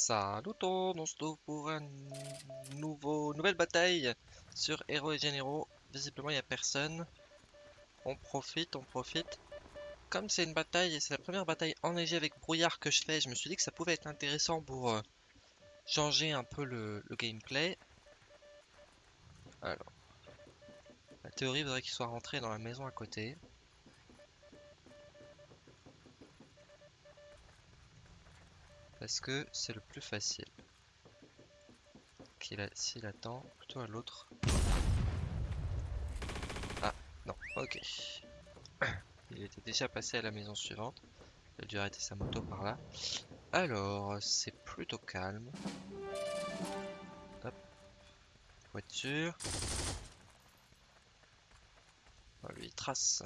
Salut on se trouve pour une nouveau, nouvelle bataille sur Héros et Généraux. Visiblement, il n'y a personne. On profite, on profite. Comme c'est une bataille c'est la première bataille enneigée avec brouillard que je fais, je me suis dit que ça pouvait être intéressant pour euh, changer un peu le, le gameplay. Alors, la théorie voudrait qu'il soit rentré dans la maison à côté. Parce que c'est le plus facile. S'il attend plutôt à l'autre. Ah, non, ok. Il était déjà passé à la maison suivante. Il a dû arrêter sa moto par là. Alors, c'est plutôt calme. Hop. Voiture. Oh, lui, trace.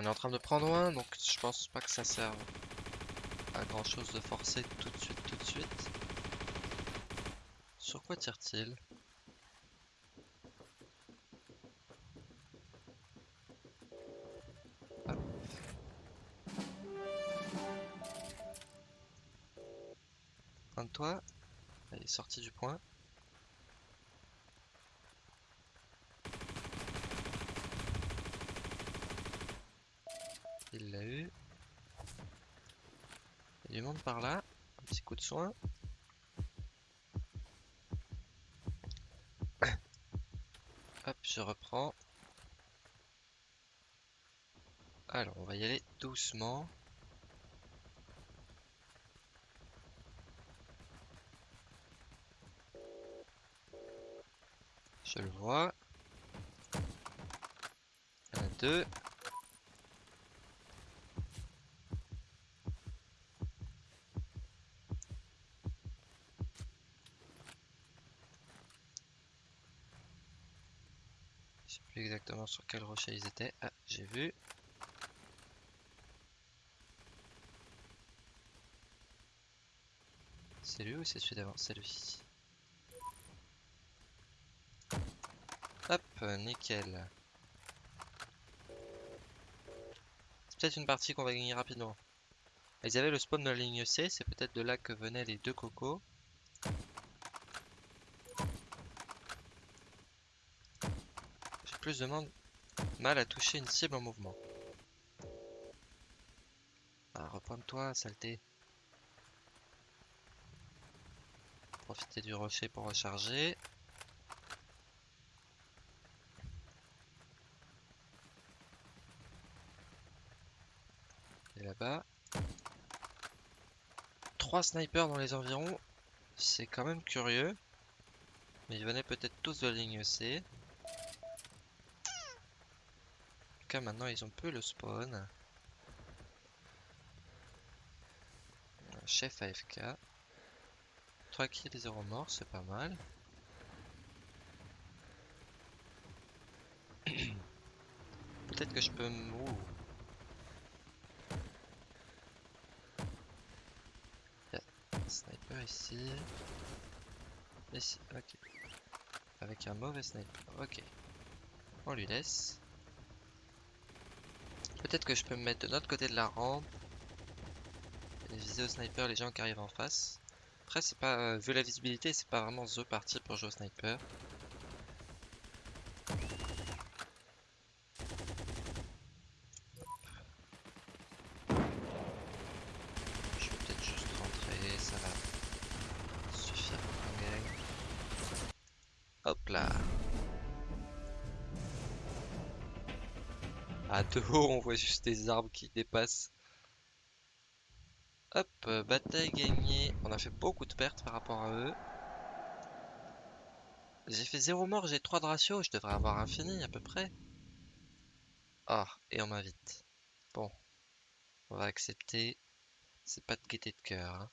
On est en train de prendre un, donc je pense pas que ça serve à grand chose de forcer tout de suite, tout de suite. Sur quoi tire-t-il? Un de toi? Il est sorti du point. Il l'a eu. Il y a du monde par là. Un petit coup de soin. Hop, je reprends. Alors, on va y aller doucement. Je le vois. A deux. Sais plus exactement sur quel rocher ils étaient. Ah, j'ai vu. C'est lui ou c'est celui d'avant? C'est lui. Hop, nickel. C'est peut-être une partie qu'on va gagner rapidement. Ils avaient le spawn de la ligne C, c'est peut-être de là que venaient les deux cocos. J'ai plus de mal à toucher une cible en mouvement. Ah, repointe-toi, saleté. Profiter du rocher pour recharger. Et là-bas. Trois snipers dans les environs. C'est quand même curieux. Mais ils venaient peut-être tous de la ligne C. En tout maintenant, ils ont peu le spawn. Chef AFK. 3 kills, 0 morts, c'est pas mal. Peut-être que je peux me... Ouh. Sniper ici. Ici, ok. Avec un mauvais sniper, ok. On lui laisse. Peut-être que je peux me mettre de l'autre côté de la rampe. Et viser au sniper les gens qui arrivent en face. Après, c'est pas. Euh, vu la visibilité, c'est pas vraiment The parti pour jouer au sniper. À de haut, on voit juste des arbres qui dépassent. Hop, euh, bataille gagnée. On a fait beaucoup de pertes par rapport à eux. J'ai fait 0 mort, j'ai 3 de ratio, je devrais avoir infini à peu près. Ah, et on m'invite. Bon, on va accepter. C'est pas de gaieté de cœur. hein.